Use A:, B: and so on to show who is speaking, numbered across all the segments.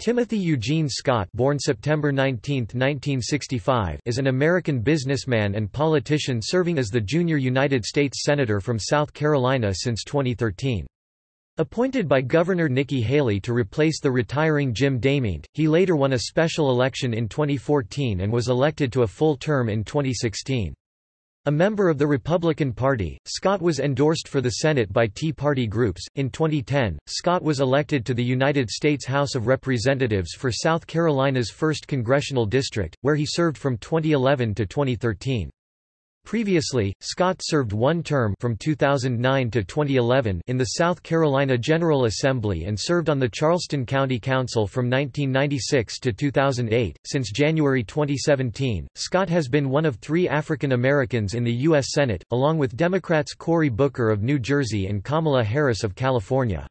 A: Timothy Eugene Scott born September 19, 1965, is an American businessman and politician serving as the junior United States Senator from South Carolina since 2013. Appointed by Governor Nikki Haley to replace the retiring Jim DeMint, he later won a special election in 2014 and was elected to a full term in 2016. A member of the Republican Party, Scott was endorsed for the Senate by Tea Party groups. In 2010, Scott was elected to the United States House of Representatives for South Carolina's 1st Congressional District, where he served from 2011 to 2013. Previously, Scott served one term from 2009 to 2011 in the South Carolina General Assembly and served on the Charleston County Council from 1996 to 2008. Since January 2017, Scott has been one of three African Americans in the U.S. Senate, along with Democrats Cory Booker of New Jersey and Kamala Harris of California.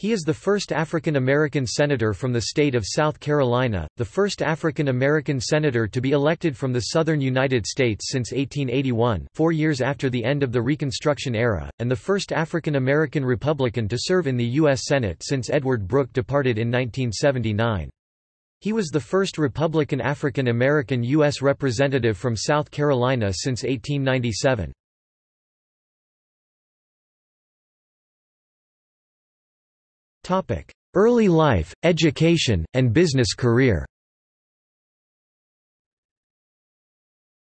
A: He is the first African American senator from the state of South Carolina, the first African American senator to be elected from the southern United States since 1881 four years after the end of the Reconstruction era, and the first African American Republican to serve in the U.S. Senate since Edward Brooke departed in 1979. He was the first Republican African American U.S. representative from South Carolina since 1897. Early life, education, and business career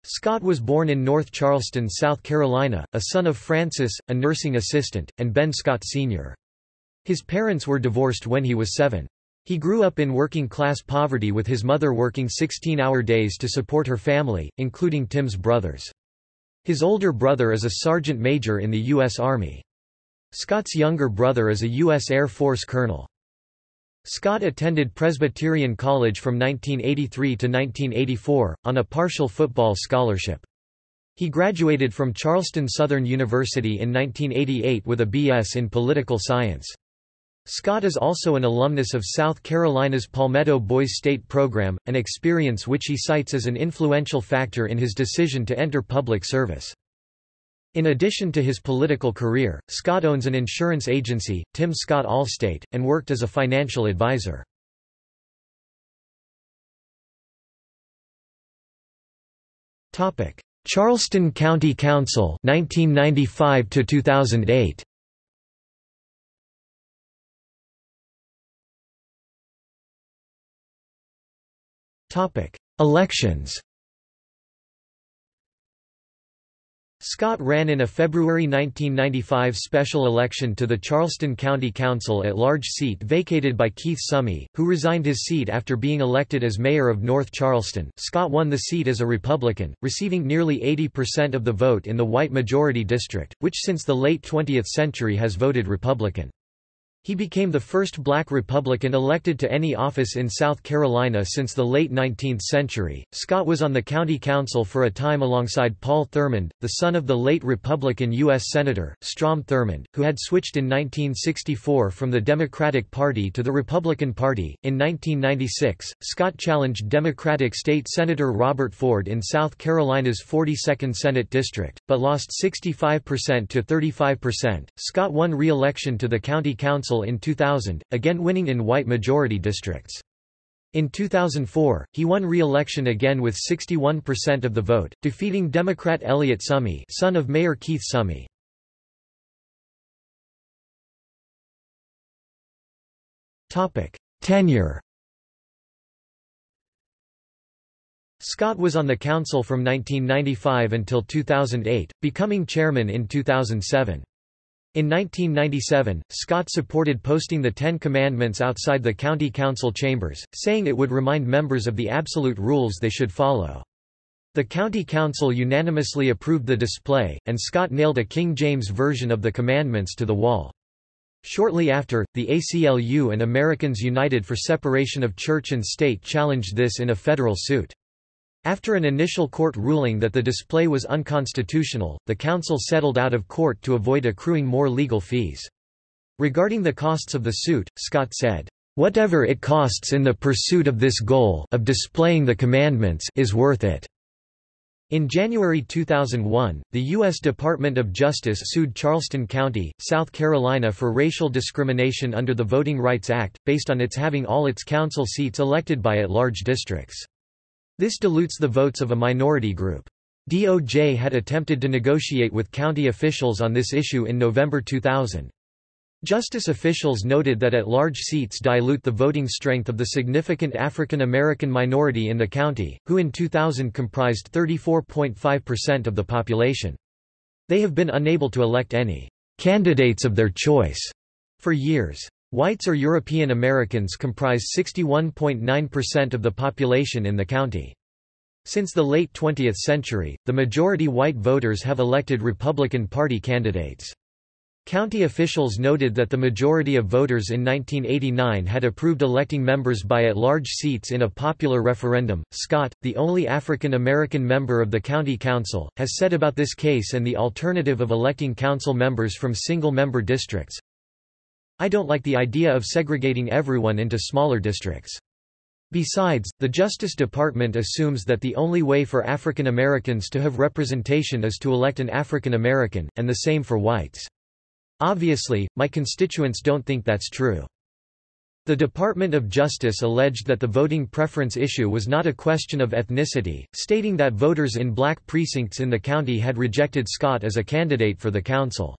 A: Scott was born in North Charleston, South Carolina, a son of Frances, a nursing assistant, and Ben Scott Sr. His parents were divorced when he was seven. He grew up in working-class poverty with his mother working 16-hour days to support her family, including Tim's brothers. His older brother is a sergeant major in the U.S. Army. Scott's younger brother is a U.S. Air Force colonel. Scott attended Presbyterian College from 1983 to 1984, on a partial football scholarship. He graduated from Charleston Southern University in 1988 with a B.S. in political science. Scott is also an alumnus of South Carolina's Palmetto Boys State Program, an experience which he cites as an influential factor in his decision to enter public service. In addition to his political career, Scott owns an insurance agency, Tim Scott Allstate, and worked as a financial advisor. Charleston County Council 1995 to 2008 Topic. Elections Scott ran in a February 1995 special election to the Charleston County Council at large seat vacated by Keith Summey, who resigned his seat after being elected as mayor of North Charleston. Scott won the seat as a Republican, receiving nearly 80% of the vote in the white majority district, which since the late 20th century has voted Republican. He became the first black Republican elected to any office in South Carolina since the late 19th century. Scott was on the county council for a time alongside Paul Thurmond, the son of the late Republican U.S. Senator, Strom Thurmond, who had switched in 1964 from the Democratic Party to the Republican Party. In 1996, Scott challenged Democratic State Senator Robert Ford in South Carolina's 42nd Senate District, but lost 65% to 35%. Scott won re election to the county council Council in 2000, again winning in white majority districts. In 2004, he won re-election again with 61% of the vote, defeating Democrat Elliot Summey son of Mayor Keith Summey. Tenure Scott was on the council from 1995 until 2008, becoming chairman in 2007. In 1997, Scott supported posting the Ten Commandments outside the county council chambers, saying it would remind members of the absolute rules they should follow. The county council unanimously approved the display, and Scott nailed a King James version of the commandments to the wall. Shortly after, the ACLU and Americans United for Separation of Church and State challenged this in a federal suit. After an initial court ruling that the display was unconstitutional, the council settled out of court to avoid accruing more legal fees. Regarding the costs of the suit, Scott said, "...whatever it costs in the pursuit of this goal of displaying the commandments is worth it." In January 2001, the U.S. Department of Justice sued Charleston County, South Carolina for racial discrimination under the Voting Rights Act, based on its having all its council seats elected by at-large districts. This dilutes the votes of a minority group. DOJ had attempted to negotiate with county officials on this issue in November 2000. Justice officials noted that at-large seats dilute the voting strength of the significant African American minority in the county, who in 2000 comprised 34.5% of the population. They have been unable to elect any candidates of their choice for years. Whites or European Americans comprise 61.9% of the population in the county. Since the late 20th century, the majority white voters have elected Republican Party candidates. County officials noted that the majority of voters in 1989 had approved electing members by at-large seats in a popular referendum. Scott, the only African American member of the county council, has said about this case and the alternative of electing council members from single-member districts, I don't like the idea of segregating everyone into smaller districts. Besides, the Justice Department assumes that the only way for African Americans to have representation is to elect an African American, and the same for whites. Obviously, my constituents don't think that's true. The Department of Justice alleged that the voting preference issue was not a question of ethnicity, stating that voters in black precincts in the county had rejected Scott as a candidate for the council.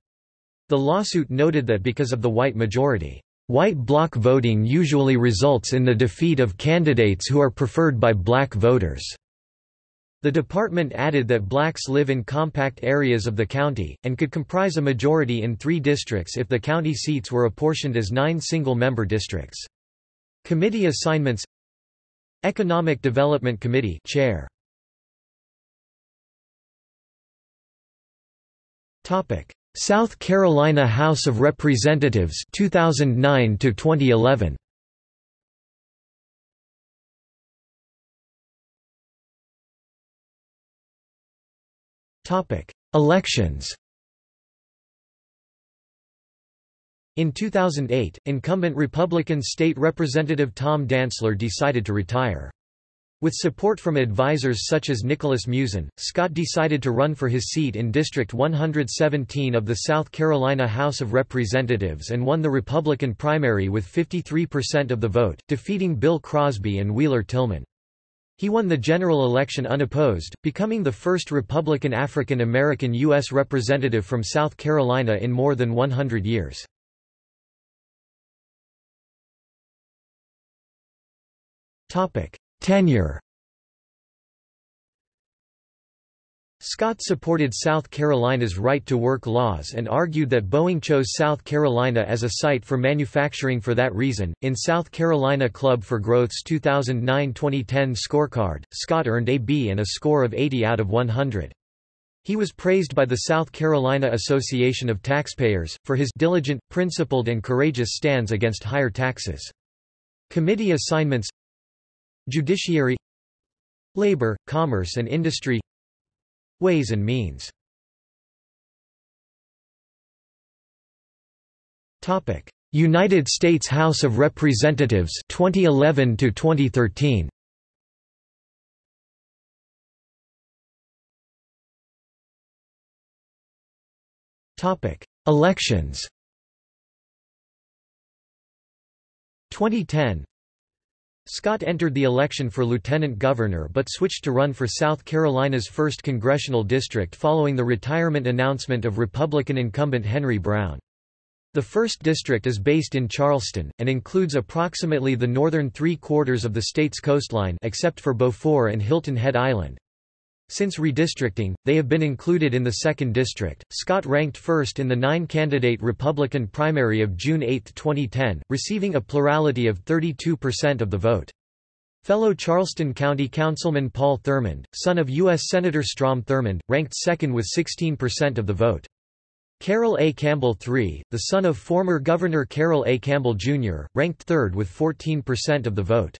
A: The lawsuit noted that because of the white majority, white bloc voting usually results in the defeat of candidates who are preferred by black voters. The department added that blacks live in compact areas of the county, and could comprise a majority in three districts if the county seats were apportioned as nine single-member districts. Committee assignments Economic Development Committee Chair. South Carolina House of Representatives 2009 to 2011 Topic: Elections In 2008, incumbent Republican State Representative Tom Dantzler decided to retire. With support from advisers such as Nicholas Muzin, Scott decided to run for his seat in District 117 of the South Carolina House of Representatives and won the Republican primary with 53% of the vote, defeating Bill Crosby and Wheeler Tillman. He won the general election unopposed, becoming the first Republican African American U.S. representative from South Carolina in more than 100 years. Tenure Scott supported South Carolina's right-to-work laws and argued that Boeing chose South Carolina as a site for manufacturing for that reason. In South Carolina Club for Growth's 2009-2010 scorecard, Scott earned a B and a score of 80 out of 100. He was praised by the South Carolina Association of Taxpayers, for his diligent, principled and courageous stands against higher taxes. Committee assignments Judiciary Labor, Commerce and Industry Ways and Means. Topic: United States House of Representatives 2011 to 2013. Topic: Elections. 2010 Scott entered the election for lieutenant governor but switched to run for South Carolina's 1st congressional district following the retirement announcement of Republican incumbent Henry Brown. The 1st district is based in Charleston, and includes approximately the northern three-quarters of the state's coastline except for Beaufort and Hilton Head Island. Since redistricting, they have been included in the 2nd District. Scott ranked first in the nine candidate Republican primary of June 8, 2010, receiving a plurality of 32% of the vote. Fellow Charleston County Councilman Paul Thurmond, son of U.S. Senator Strom Thurmond, ranked second with 16% of the vote. Carroll A. Campbell III, the son of former Governor Carroll A. Campbell, Jr., ranked third with 14% of the vote.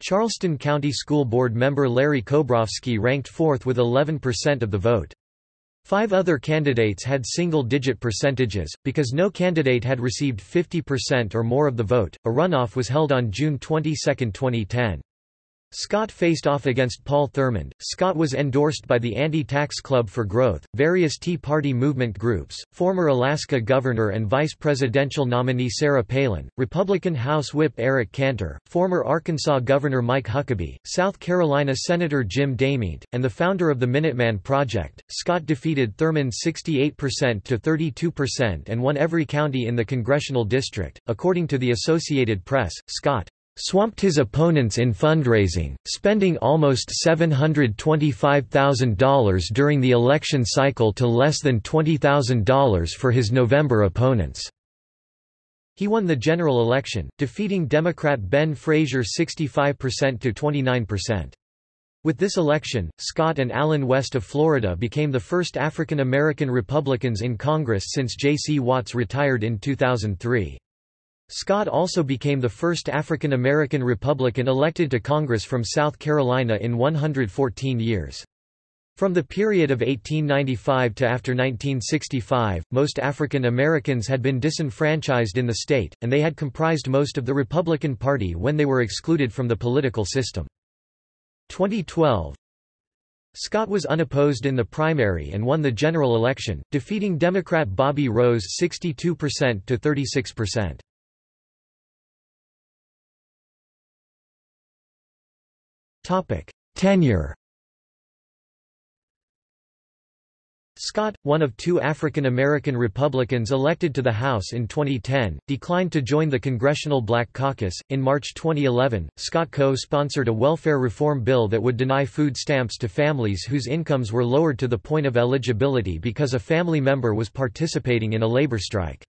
A: Charleston County School Board member Larry Kobrovsky ranked fourth with 11% of the vote. Five other candidates had single-digit percentages, because no candidate had received 50% or more of the vote. A runoff was held on June 22, 2010. Scott faced off against Paul Thurmond. Scott was endorsed by the Anti-Tax Club for Growth, various Tea Party movement groups, former Alaska Governor and Vice Presidential nominee Sarah Palin, Republican House Whip Eric Cantor, former Arkansas Governor Mike Huckabee, South Carolina Senator Jim DeMint, and the founder of the Minuteman Project. Scott defeated Thurmond 68% to 32% and won every county in the congressional district. According to the Associated Press, Scott swamped his opponents in fundraising, spending almost $725,000 during the election cycle to less than $20,000 for his November opponents. He won the general election, defeating Democrat Ben Frazier 65% to 29%. With this election, Scott and Allen West of Florida became the first African American Republicans in Congress since J.C. Watts retired in 2003. Scott also became the first African American Republican elected to Congress from South Carolina in 114 years. From the period of 1895 to after 1965, most African Americans had been disenfranchised in the state, and they had comprised most of the Republican Party when they were excluded from the political system. 2012 Scott was unopposed in the primary and won the general election, defeating Democrat Bobby Rose 62% to 36%. Tenure. Scott, one of two African American Republicans elected to the House in 2010, declined to join the Congressional Black Caucus. In March 2011, Scott co sponsored a welfare reform bill that would deny food stamps to families whose incomes were lowered to the point of eligibility because a family member was participating in a labor strike.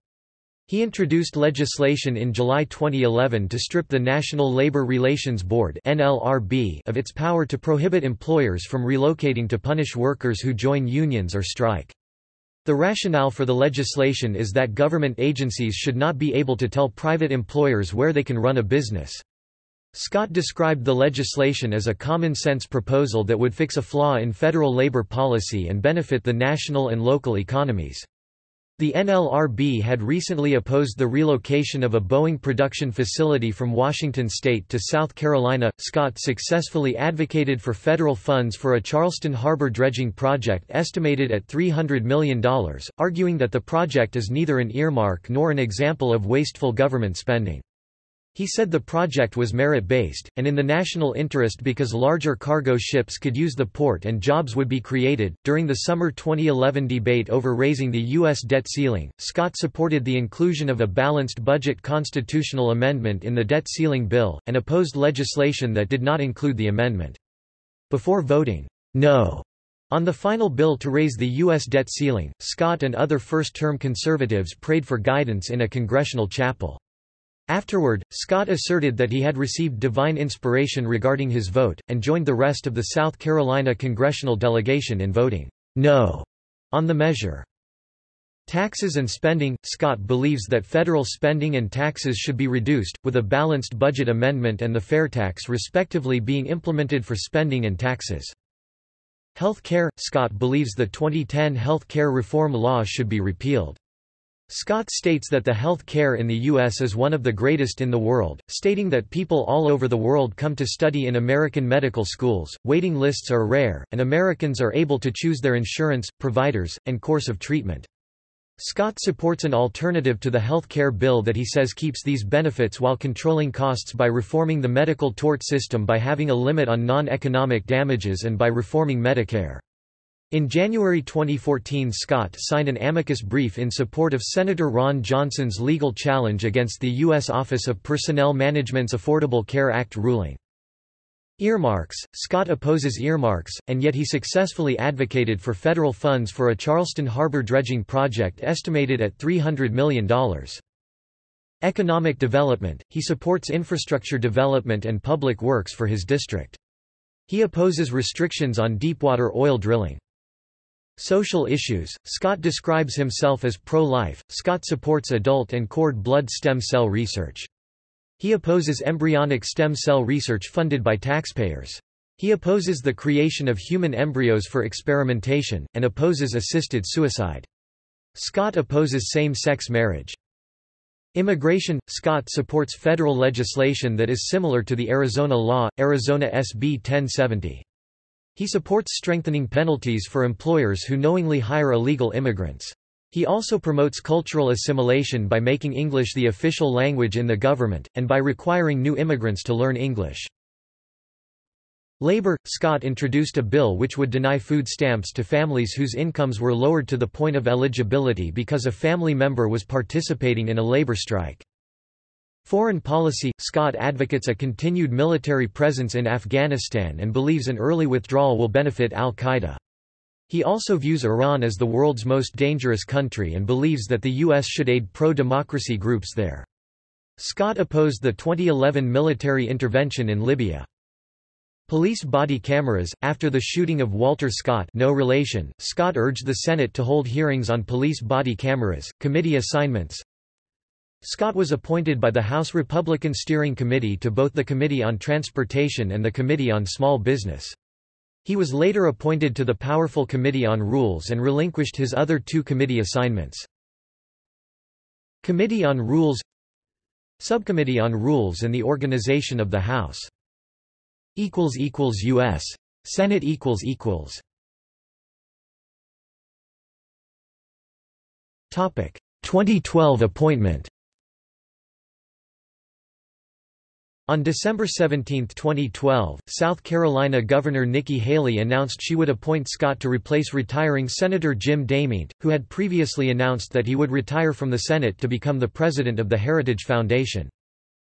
A: He introduced legislation in July 2011 to strip the National Labor Relations Board of its power to prohibit employers from relocating to punish workers who join unions or strike. The rationale for the legislation is that government agencies should not be able to tell private employers where they can run a business. Scott described the legislation as a common-sense proposal that would fix a flaw in federal labor policy and benefit the national and local economies. The NLRB had recently opposed the relocation of a Boeing production facility from Washington state to South Carolina. Scott successfully advocated for federal funds for a Charleston Harbor dredging project estimated at $300 million, arguing that the project is neither an earmark nor an example of wasteful government spending. He said the project was merit-based, and in the national interest because larger cargo ships could use the port and jobs would be created. During the summer 2011 debate over raising the U.S. debt ceiling, Scott supported the inclusion of a balanced budget constitutional amendment in the debt ceiling bill, and opposed legislation that did not include the amendment. Before voting, no, on the final bill to raise the U.S. debt ceiling, Scott and other first-term conservatives prayed for guidance in a congressional chapel. Afterward, Scott asserted that he had received divine inspiration regarding his vote, and joined the rest of the South Carolina congressional delegation in voting no on the measure. Taxes and spending Scott believes that federal spending and taxes should be reduced, with a balanced budget amendment and the fair tax respectively being implemented for spending and taxes. Health care Scott believes the 2010 health care reform law should be repealed. Scott states that the health care in the U.S. is one of the greatest in the world, stating that people all over the world come to study in American medical schools, waiting lists are rare, and Americans are able to choose their insurance, providers, and course of treatment. Scott supports an alternative to the health care bill that he says keeps these benefits while controlling costs by reforming the medical tort system by having a limit on non-economic damages and by reforming Medicare. In January 2014 Scott signed an amicus brief in support of Senator Ron Johnson's legal challenge against the U.S. Office of Personnel Management's Affordable Care Act ruling. Earmarks Scott opposes earmarks, and yet he successfully advocated for federal funds for a Charleston Harbor dredging project estimated at $300 million. Economic development He supports infrastructure development and public works for his district. He opposes restrictions on deepwater oil drilling. Social issues Scott describes himself as pro-life. Scott supports adult and cord blood stem cell research. He opposes embryonic stem cell research funded by taxpayers. He opposes the creation of human embryos for experimentation, and opposes assisted suicide. Scott opposes same-sex marriage. Immigration – Scott supports federal legislation that is similar to the Arizona law, Arizona SB 1070. He supports strengthening penalties for employers who knowingly hire illegal immigrants. He also promotes cultural assimilation by making English the official language in the government, and by requiring new immigrants to learn English. Labor – Scott introduced a bill which would deny food stamps to families whose incomes were lowered to the point of eligibility because a family member was participating in a labor strike. Foreign policy – Scott advocates a continued military presence in Afghanistan and believes an early withdrawal will benefit al-Qaeda. He also views Iran as the world's most dangerous country and believes that the U.S. should aid pro-democracy groups there. Scott opposed the 2011 military intervention in Libya. Police body cameras After the shooting of Walter Scott, no relation, Scott urged the Senate to hold hearings on police body cameras. Committee assignments. Scott was appointed by the House Republican Steering Committee to both the Committee on Transportation and the Committee on Small Business. He was later appointed to the powerful Committee on Rules and relinquished his other two committee assignments. Committee on Rules Subcommittee on Rules and the Organization of the House. U.S. Senate Topic 2012 appointment On December 17, 2012, South Carolina Governor Nikki Haley announced she would appoint Scott to replace retiring Senator Jim DeMint, who had previously announced that he would retire from the Senate to become the president of the Heritage Foundation.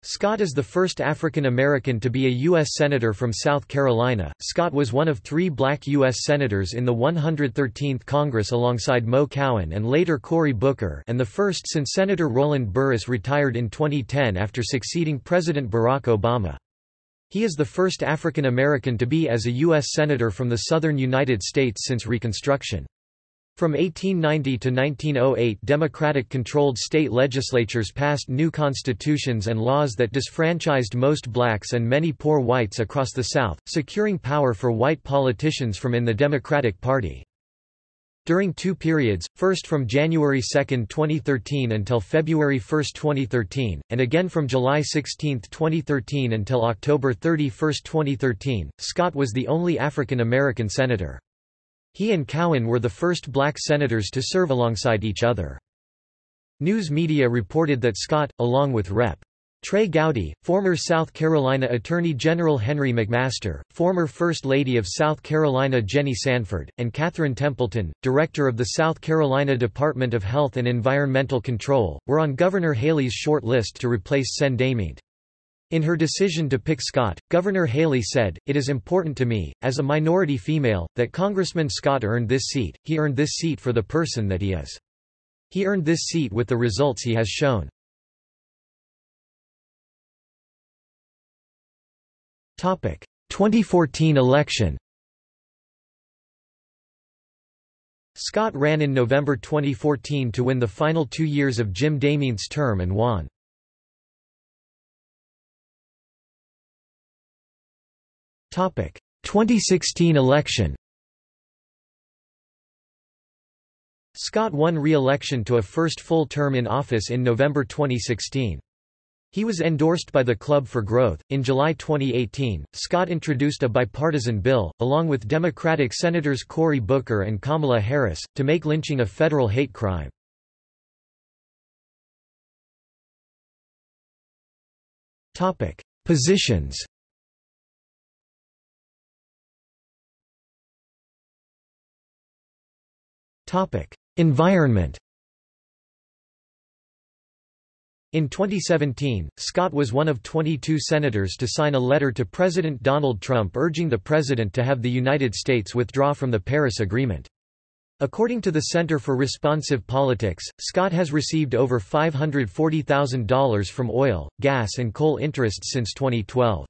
A: Scott is the first African American to be a U.S. Senator from South Carolina. Scott was one of three black U.S. Senators in the 113th Congress alongside Mo Cowan and later Cory Booker and the first since Senator Roland Burris retired in 2010 after succeeding President Barack Obama. He is the first African American to be as a U.S. Senator from the southern United States since Reconstruction. From 1890 to 1908 Democratic-controlled state legislatures passed new constitutions and laws that disfranchised most blacks and many poor whites across the South, securing power for white politicians from in the Democratic Party. During two periods, first from January 2, 2013 until February 1, 2013, and again from July 16, 2013 until October 31, 2013, Scott was the only African American senator. He and Cowan were the first black senators to serve alongside each other. News media reported that Scott, along with Rep. Trey Gowdy, former South Carolina Attorney General Henry McMaster, former First Lady of South Carolina Jenny Sanford, and Catherine Templeton, Director of the South Carolina Department of Health and Environmental Control, were on Governor Haley's short list to replace Sen. In her decision to pick Scott, Governor Haley said, It is important to me, as a minority female, that Congressman Scott earned this seat, he earned this seat for the person that he is. He earned this seat with the results he has shown. Topic: 2014 election Scott ran in November 2014 to win the final two years of Jim DeMint's term and won. 2016 election Scott won re-election to a first full term in office in November 2016. He was endorsed by the Club for Growth. In July 2018, Scott introduced a bipartisan bill, along with Democratic Senators Cory Booker and Kamala Harris, to make lynching a federal hate crime. Positions Environment In 2017, Scott was one of 22 senators to sign a letter to President Donald Trump urging the president to have the United States withdraw from the Paris Agreement. According to the Center for Responsive Politics, Scott has received over $540,000 from oil, gas and coal interests since 2012.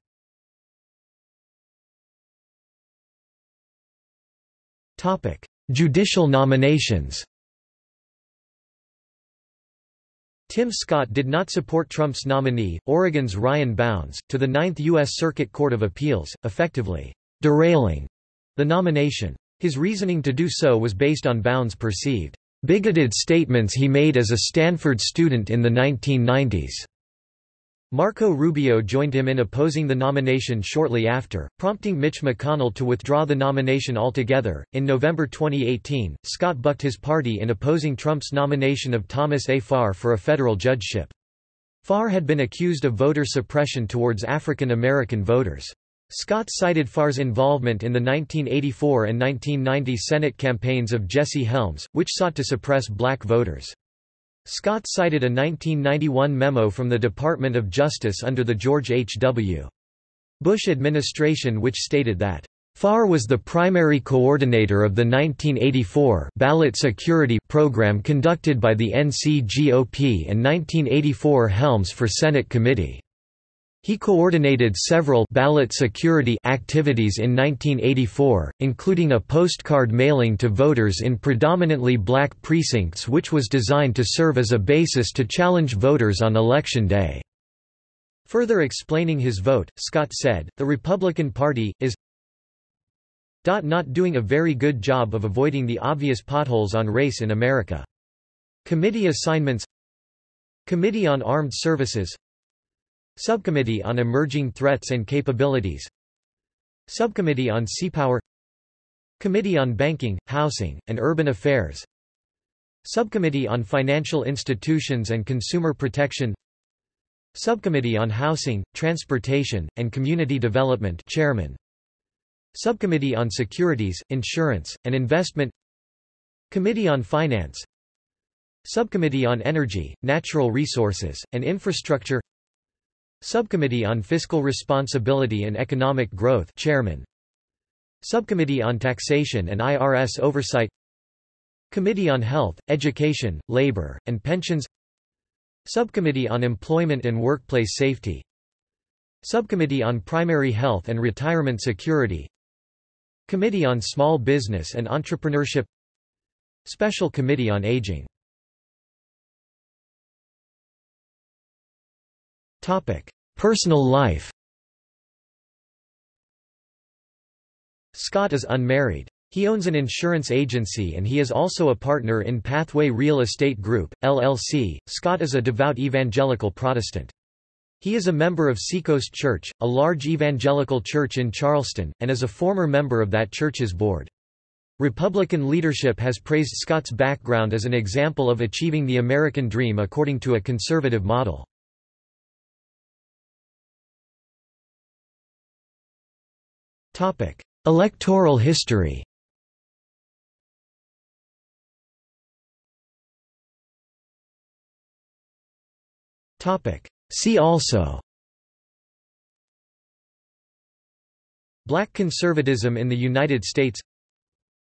A: Judicial nominations Tim Scott did not support Trump's nominee, Oregon's Ryan Bounds, to the Ninth U.S. Circuit Court of Appeals, effectively derailing the nomination. His reasoning to do so was based on Bounds' perceived bigoted statements he made as a Stanford student in the 1990s. Marco Rubio joined him in opposing the nomination shortly after, prompting Mitch McConnell to withdraw the nomination altogether. In November 2018, Scott bucked his party in opposing Trump's nomination of Thomas A. Farr for a federal judgeship. Farr had been accused of voter suppression towards African American voters. Scott cited Farr's involvement in the 1984 and 1990 Senate campaigns of Jesse Helms, which sought to suppress black voters. Scott cited a 1991 memo from the Department of Justice under the George H. W. Bush administration which stated that Farr was the primary coordinator of the 1984 ballot security program conducted by the NCGOP and 1984 Helms for Senate Committee. He coordinated several ballot security activities in 1984, including a postcard mailing to voters in predominantly black precincts which was designed to serve as a basis to challenge voters on Election Day. Further explaining his vote, Scott said, the Republican Party, is not doing a very good job of avoiding the obvious potholes on race in America. Committee assignments Committee on Armed Services Subcommittee on Emerging Threats and Capabilities. Subcommittee on Seapower Committee on Banking, Housing, and Urban Affairs. Subcommittee on Financial Institutions and Consumer Protection. Subcommittee on Housing, Transportation, and Community Development Chairman. Subcommittee on Securities, Insurance, and Investment. Committee on Finance. Subcommittee on Energy, Natural Resources, and Infrastructure Subcommittee on Fiscal Responsibility and Economic Growth Chairman. Subcommittee on Taxation and IRS Oversight. Committee on Health, Education, Labor, and Pensions. Subcommittee on Employment and Workplace Safety. Subcommittee on Primary Health and Retirement Security. Committee on Small Business and Entrepreneurship. Special Committee on Aging Personal life Scott is unmarried. He owns an insurance agency and he is also a partner in Pathway Real Estate Group, LLC. Scott is a devout evangelical Protestant. He is a member of Seacoast Church, a large evangelical church in Charleston, and is a former member of that church's board. Republican leadership has praised Scott's background as an example of achieving the American dream according to a conservative model. Topic: Electoral history. Topic: See also. Black conservatism in the United States.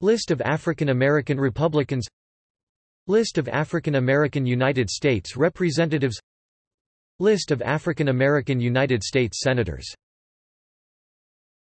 A: List of African American Republicans. List of African American United States Representatives. List of African American United States Senators